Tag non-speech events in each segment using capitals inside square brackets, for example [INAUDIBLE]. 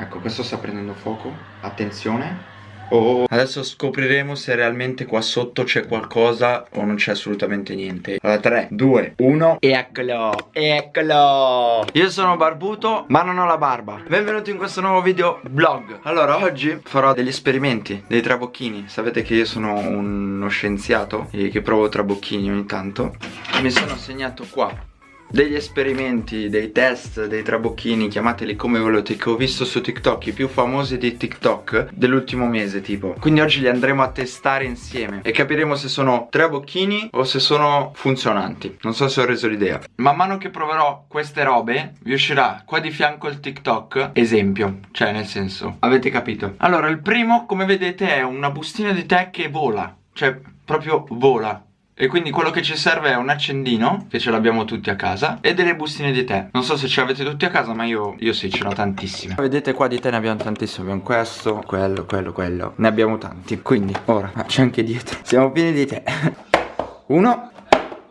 Ecco, questo sta prendendo fuoco. Attenzione. Oh. Adesso scopriremo se realmente qua sotto c'è qualcosa o non c'è assolutamente niente. Allora, 3, 2, 1. Eccolo, eccolo. Io sono barbuto, ma non ho la barba. Benvenuti in questo nuovo video vlog. Allora, oggi farò degli esperimenti, dei trabocchini. Sapete che io sono uno scienziato e che provo trabocchini ogni tanto. Mi sono segnato qua degli esperimenti, dei test, dei trabocchini, chiamateli come volete, che ho visto su TikTok, i più famosi di TikTok dell'ultimo mese tipo. Quindi oggi li andremo a testare insieme e capiremo se sono trabocchini o se sono funzionanti. Non so se ho reso l'idea. Man mano che proverò queste robe, vi uscirà qua di fianco il TikTok esempio, cioè nel senso, avete capito? Allora, il primo, come vedete, è una bustina di tè che vola, cioè proprio vola e quindi quello che ci serve è un accendino Che ce l'abbiamo tutti a casa E delle bustine di tè. Non so se ce l'avete tutti a casa ma io, io sì ce l'ho tantissime. Vedete qua di tè ne abbiamo tantissimo Abbiamo questo, quello, quello, quello. Ne abbiamo tanti. Quindi ora c'è anche dietro. Siamo pieni di tè. [LAUGHS] Uno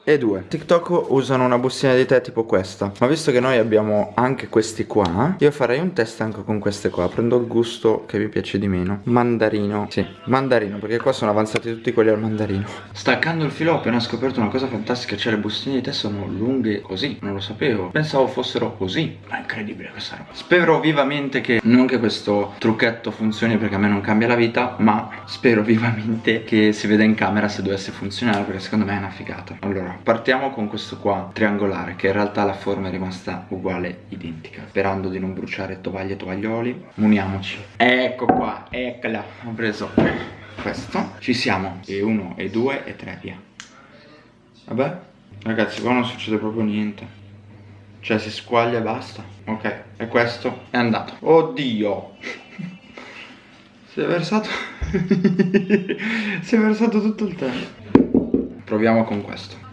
e due. TikTok usano una bustina di tè tipo questa. Ma visto che noi abbiamo anche questi qua Io farei un test anche con queste qua. Prendo il gusto che mi piace di meno. Mandarino. Sì, mandarino Perché qua sono avanzati tutti quelli al mandarino. Staccando il filo ho appena scoperto una cosa fantastica. Cioè le bustine di tè sono lunghe così. Non lo sapevo. Pensavo fossero così. Ma è incredibile questa roba. Spero vivamente che Non che questo trucchetto funzioni Perché a me non cambia la vita Ma spero vivamente che si veda in camera se dovesse funzionare Perché secondo me è una figata. Allora partiamo con questo qua triangolare che in realtà la forma è rimasta uguale, identica Sperando di non bruciare tovaglie e tovaglioli. Muniamoci. Ecco qua, eccola Ho preso questo. Ci siamo E uno, e due, e tre, via. Vabbè Ragazzi qua non succede proprio niente. Cioè si squaglia e basta. Ok, e questo è andato. Oddio! Si è versato [LAUGHS] Si è versato tutto il tempo. Proviamo con questo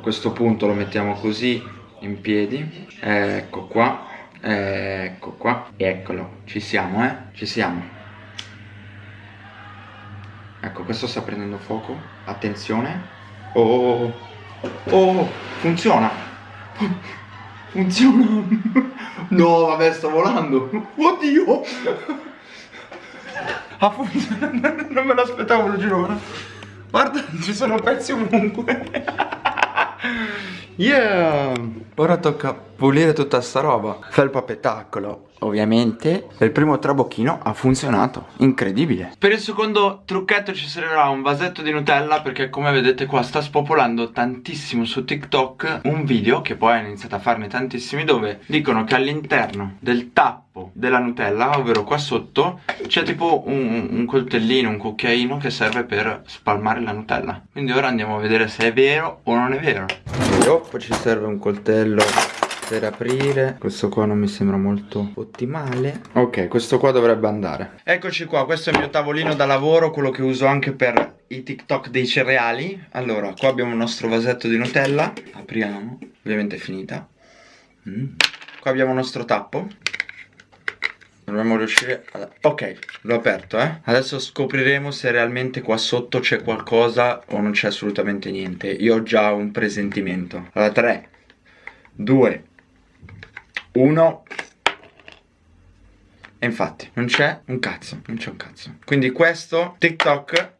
a questo punto lo mettiamo così in piedi. Ecco qua ecco qua. Eccolo ci siamo eh? Ci siamo. Ecco questo sta prendendo fuoco. Attenzione. Oh oh funziona. Funziona. No vabbè sto volando. Oddio. Ha funzionato. Non me l'aspettavo lo giuro. Guarda ci sono pezzi ovunque Yeah! Ora tocca pulire tutta sta roba Felpa petacolo Ovviamente. Il primo trabocchino ha funzionato Incredibile. Per il secondo trucchetto ci servirà un vasetto di Nutella Perché come vedete qua sta spopolando tantissimo su TikTok Un video che poi ha iniziato a farne tantissimi Dove dicono che all'interno del tappo della Nutella Ovvero qua sotto C'è tipo un, un coltellino, un cucchiaino Che serve per spalmare la Nutella. Quindi ora andiamo a vedere se è vero o non è vero. E poi ci serve un coltello per aprire. Questo qua non mi sembra molto ottimale. Ok questo qua dovrebbe andare. Eccoci qua questo è il mio tavolino da lavoro quello che uso anche per i tiktok dei cereali. Allora qua abbiamo il nostro vasetto di nutella. Apriamo ovviamente è finita. Mm. qua abbiamo il nostro tappo. Dovremmo riuscire a... Ok, l'ho aperto eh. Adesso scopriremo se realmente qua sotto c'è qualcosa o non c'è assolutamente niente. Io ho già un presentimento. Allora 3 2 1 e infatti non c'è un cazzo, non c'è un cazzo. Quindi questo TikTok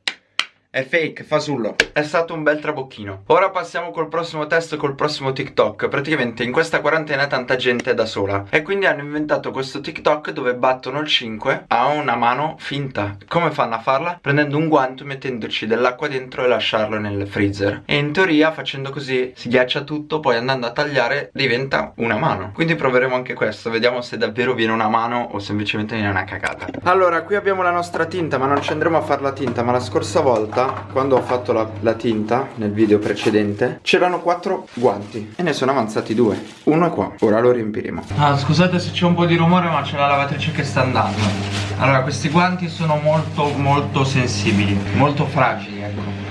è fake, fasullo È stato un bel trabocchino. Ora passiamo col prossimo test, col prossimo TikTok. Praticamente in questa quarantena tanta gente è da sola. E quindi hanno inventato questo TikTok dove battono il 5 a una mano finta. Come fanno a farla? Prendendo un guanto, mettendoci dell'acqua dentro e lasciarlo nel freezer. E in teoria facendo così si ghiaccia tutto Poi andando a tagliare diventa una mano. Quindi proveremo anche questo. Vediamo se davvero viene una mano o semplicemente viene una cagata. Allora qui abbiamo la nostra tinta ma non ci andremo a fare la tinta Ma la scorsa volta volta quando ho fatto la, la tinta nel video precedente c'erano quattro guanti e ne sono avanzati due. Uno è qua ora lo riempiremo. Ah scusate se c'è un po' di rumore ma c'è la lavatrice che sta andando. Allora questi guanti sono molto molto sensibili molto fragili ecco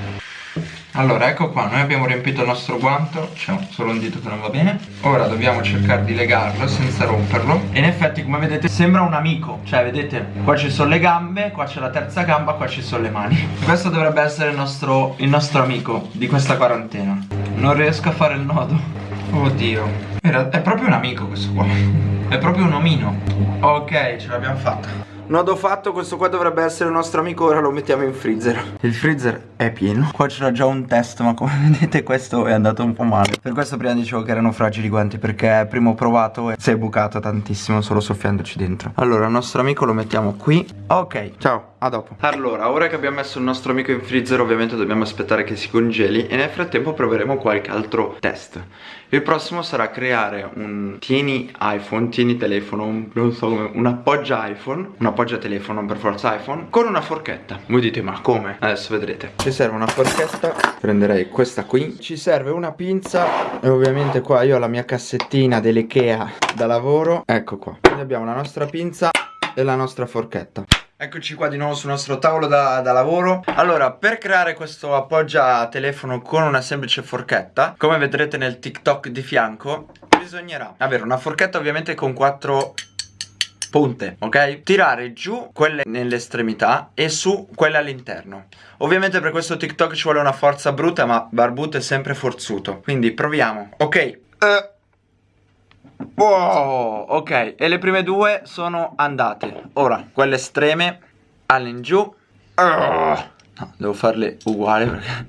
allora ecco qua, noi abbiamo riempito il nostro guanto C'è solo un dito che non va bene. Ora dobbiamo cercare di legarlo senza romperlo. E in effetti come vedete sembra un amico. Cioè vedete, qua ci sono le gambe Qua c'è la terza gamba, qua ci sono le mani. [LAUGHS] Questo dovrebbe essere il nostro, il nostro amico di questa quarantena. Non riesco a fare il nodo. Oddio. È proprio un amico questo qua. [LAUGHS] È proprio un omino. Ok, ce l'abbiamo fatta Nodo fatto, questo qua dovrebbe essere il nostro amico, ora lo mettiamo in freezer. Il freezer è pieno. Qua c'era già un test, ma come [LAUGHS] vedete questo è andato un po' male. Per questo prima dicevo che erano fragili i guanti Perché prima ho provato e si è bucato tantissimo solo soffiandoci dentro. Allora, il nostro amico lo mettiamo qui. Ok, ciao, a dopo. Allora, ora che abbiamo messo il nostro amico in freezer Ovviamente dobbiamo aspettare che si congeli E nel frattempo proveremo qualche altro test. Il prossimo sarà creare un tieni iPhone, tieni telefono un, Non so come, un appoggia iPhone Un appoggia telefono, per forza iPhone Con una forchetta. Voi dite, ma come? Adesso vedrete. Ci serve una forchetta. Prenderei questa qui. Ci serve una pinza. E ovviamente qua io ho la mia cassettina dell'Ikea da lavoro. Ecco qua. Quindi abbiamo la nostra pinza e la nostra forchetta. Eccoci qua di nuovo sul nostro tavolo da, da, lavoro. Allora, per creare questo appoggia telefono con una semplice forchetta Come vedrete nel TikTok di fianco Bisognerà avere una forchetta ovviamente con quattro punte, ok? Tirare giù quelle nell'estremità e su quelle all'interno Ovviamente per questo TikTok ci vuole una forza brutta ma Barbuto è sempre forzuto Quindi proviamo Ok uh. Wow, ok, e le prime due sono andate Ora, quelle estreme All'ingiù uh. No, devo farle uguali perché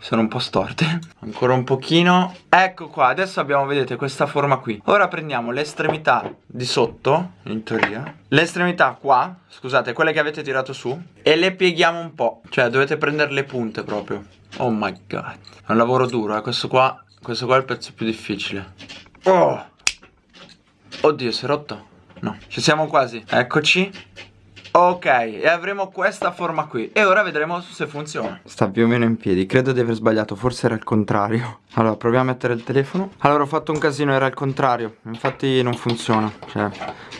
sono un po' storte. [LAUGHS] Ancora un pochino. Ecco qua, adesso abbiamo, vedete, questa forma qui. Ora prendiamo l'estremità di sotto In teoria. L'estremità qua, scusate, quelle che avete tirato su E le pieghiamo un po' Cioè, dovete prendere le punte proprio. Oh my god. È un lavoro duro, eh, questo qua Questo qua è il pezzo più difficile. Oh! Oddio, si è rotto? No, ci siamo quasi. Eccoci Ok, e avremo questa forma qui. E ora vedremo se funziona. Sta più o meno in piedi. Credo di aver sbagliato, forse era il contrario. Allora, proviamo a mettere il telefono. Allora, ho fatto un casino, era il contrario. Infatti non funziona. Cioè,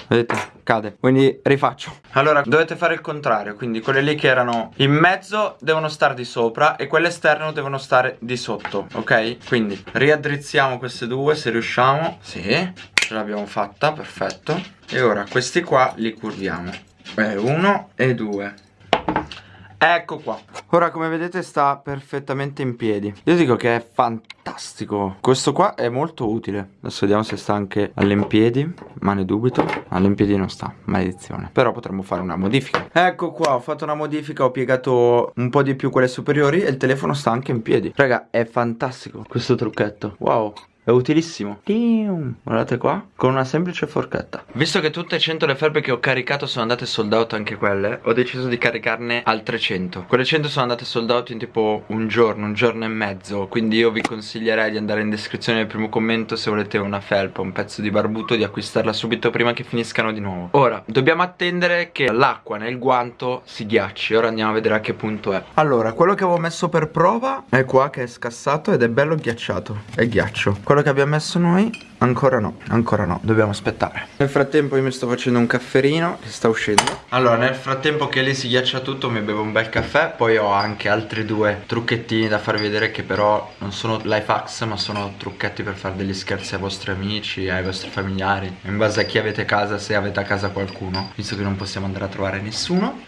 vedete, cade. Quindi rifaccio. Allora, dovete fare il contrario. Quindi quelle lì che erano in mezzo devono stare di sopra E quelle esterne devono stare di sotto Ok? Quindi riaddrizziamo queste due se riusciamo. Sì, ce l'abbiamo fatta, perfetto. E ora questi qua li curviamo Beh, uno e due. Ecco qua. Ora come vedete sta perfettamente in piedi. Io dico che è fantastico. Questo qua è molto utile. Adesso vediamo se sta anche all'impiedi Ma ne dubito. All'impiedi non sta, maledizione. Però potremmo fare una modifica. Ecco qua, ho fatto una modifica Ho piegato un po' di più quelle superiori E il telefono sta anche in piedi. Raga, è fantastico questo trucchetto. Wow è utilissimo. Guardate qua Con una semplice forchetta. Visto che tutte 100 le felpe che ho caricato sono andate sold out anche quelle Ho deciso di caricarne altre 100 Quelle 100 sono andate sold out in tipo un giorno, un giorno e mezzo. Quindi io vi consiglierei di andare in descrizione nel primo commento Se volete una felpa, un pezzo di barbuto Di acquistarla subito prima che finiscano di nuovo. Ora, dobbiamo attendere che l'acqua nel guanto si ghiacci. Ora andiamo a vedere a che punto è. Allora, quello che avevo messo per prova È qua che è scassato ed è bello ghiacciato. È ghiaccio. Quello che abbiamo messo noi? Ancora no, ancora no, dobbiamo aspettare. Nel frattempo io mi sto facendo un cafferino che sta uscendo. Allora nel frattempo che lì si ghiaccia tutto mi bevo un bel caffè Poi ho anche altri due trucchettini da farvi vedere che però non sono life hacks Ma sono trucchetti per fare degli scherzi ai vostri amici, ai vostri familiari In base a chi avete a casa, se avete a casa qualcuno Visto che non possiamo andare a trovare nessuno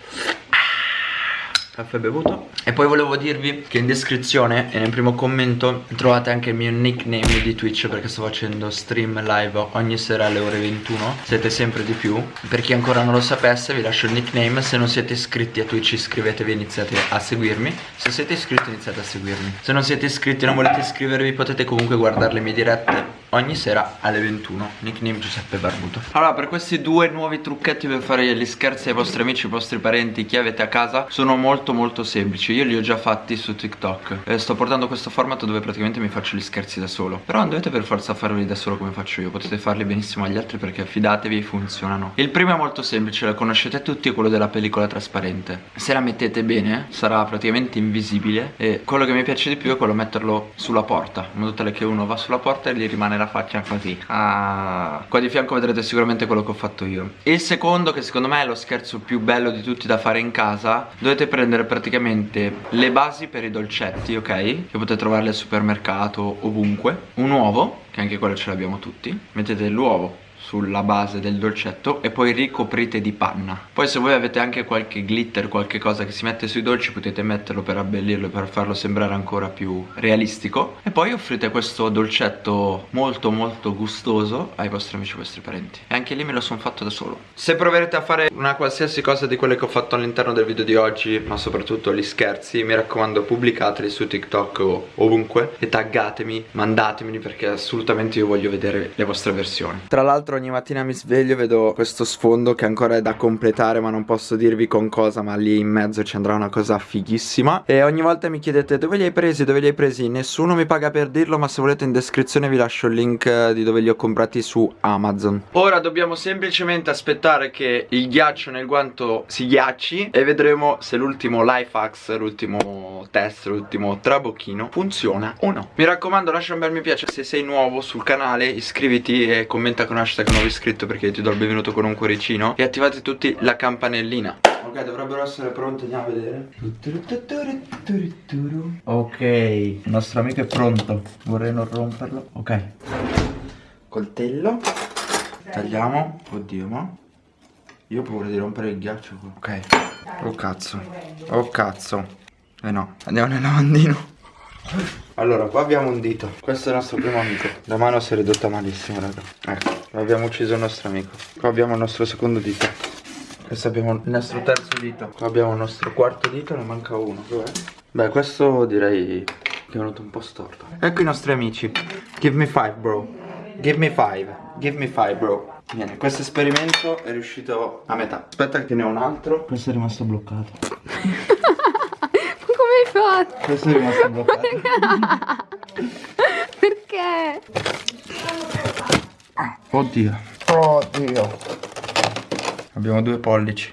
caffè bevuto. E poi volevo dirvi che in descrizione e nel primo commento trovate anche il mio nickname di Twitch Perché sto facendo stream live ogni sera alle ore 21 Siete sempre di più. Per chi ancora non lo sapesse vi lascio il nickname. Se non siete iscritti a Twitch iscrivetevi e iniziate a seguirmi. Se siete iscritti iniziate a seguirmi. Se non siete iscritti e non volete iscrivervi potete comunque guardare le mie dirette ogni sera alle 21 Nickname Giuseppe Barbuto. Allora per questi due nuovi trucchetti per fare gli scherzi ai vostri amici, ai vostri parenti, chi avete a casa Sono molto molto semplici. Io li ho già fatti su TikTok. E Sto portando questo format dove praticamente mi faccio gli scherzi da solo. Però non dovete per forza farli da solo come faccio io Potete farli benissimo agli altri perché fidatevi funzionano. Il primo è molto semplice, lo conoscete tutti, è quello della pellicola trasparente. Se la mettete bene sarà praticamente invisibile E quello che mi piace di più è quello metterlo sulla porta In modo tale che uno va sulla porta e gli rimane la faccia così ah. Qua di fianco vedrete sicuramente quello che ho fatto io Il secondo che secondo me è lo scherzo più bello di tutti da fare in casa Dovete prendere praticamente le basi per i dolcetti, ok? Che potete trovarle al supermercato, ovunque Un uovo, che anche quello ce l'abbiamo tutti Mettete l'uovo sulla base del dolcetto e poi ricoprite di panna. Poi se voi avete anche qualche glitter, qualche cosa che si mette sui dolci potete metterlo per abbellirlo e per farlo sembrare ancora più realistico. E poi offrite questo dolcetto molto molto gustoso ai vostri amici e vostri parenti. E anche lì me lo sono fatto da solo. Se proverete a fare una qualsiasi cosa di quelle che ho fatto all'interno del video di oggi Ma soprattutto gli scherzi mi raccomando pubblicateli su TikTok o ovunque E taggatemi, mandatemeli perché assolutamente io voglio vedere le vostre versioni. Tra l'altro ogni mattina mi sveglio e vedo questo sfondo che ancora è da completare ma non posso dirvi con cosa ma lì in mezzo ci andrà una cosa fighissima. E ogni volta mi chiedete dove li hai presi, dove li hai presi? Nessuno mi paga per dirlo ma se volete in descrizione vi lascio il link eh, di dove li ho comprati su Amazon. Ora dobbiamo semplicemente aspettare che il ghiaccio nel guanto si ghiacci E vedremo se l'ultimo life hacks, l'ultimo test, l'ultimo trabocchino funziona o no. Mi raccomando lascia un bel mi piace se sei nuovo sul canale iscriviti e commenta con hashtag nuovo iscritto perché ti do il benvenuto con un cuoricino. E attivate tutti la campanellina. Ok, dovrebbero essere pronti, andiamo a vedere. Ok, il nostro amico è pronto. Vorrei non romperlo. Ok. Coltello. Tagliamo. Oddio, ma Io ho paura di rompere il ghiaccio qua. Ok. Oh cazzo. Oh cazzo. Eh no, andiamo nel lavandino. Allora, qua abbiamo un dito. Questo è il nostro primo amico. La mano si è ridotta malissimo, raga. Ecco, abbiamo ucciso il nostro amico. Qua abbiamo il nostro secondo dito. Questo abbiamo il nostro terzo dito. Qua abbiamo il nostro quarto dito, ne manca uno. Dov'è? Beh, questo direi che è venuto un po' storto. Ecco i nostri amici. Give me five, bro. Give me five. Give me five, bro. Bene, questo esperimento è riuscito a metà. Aspetta che ne ho un altro. Questo è rimasto bloccato. [LAUGHS] Come hai fatto? Questo è rimasto bloccato. [LAUGHS] Perché? Oddio. Oddio. Abbiamo due pollici.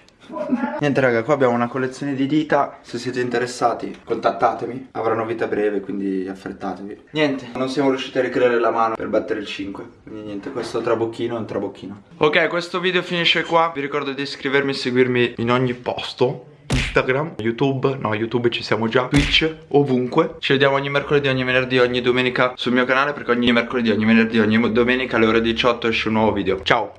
Niente raga, qua abbiamo una collezione di dita. Se siete interessati contattatemi. Avranno vita breve quindi affrettatevi. Niente, non siamo riusciti a ricreare la mano per battere il 5 Quindi niente, questo trabocchino è un trabocchino Ok, questo video finisce qua. Vi ricordo di iscrivermi e seguirmi in ogni posto Instagram, YouTube, no YouTube ci siamo già, Twitch, ovunque. Ci vediamo ogni mercoledì, ogni venerdì, ogni domenica sul mio canale Perché ogni mercoledì, ogni venerdì, ogni domenica alle ore 18 esce un nuovo video. Ciao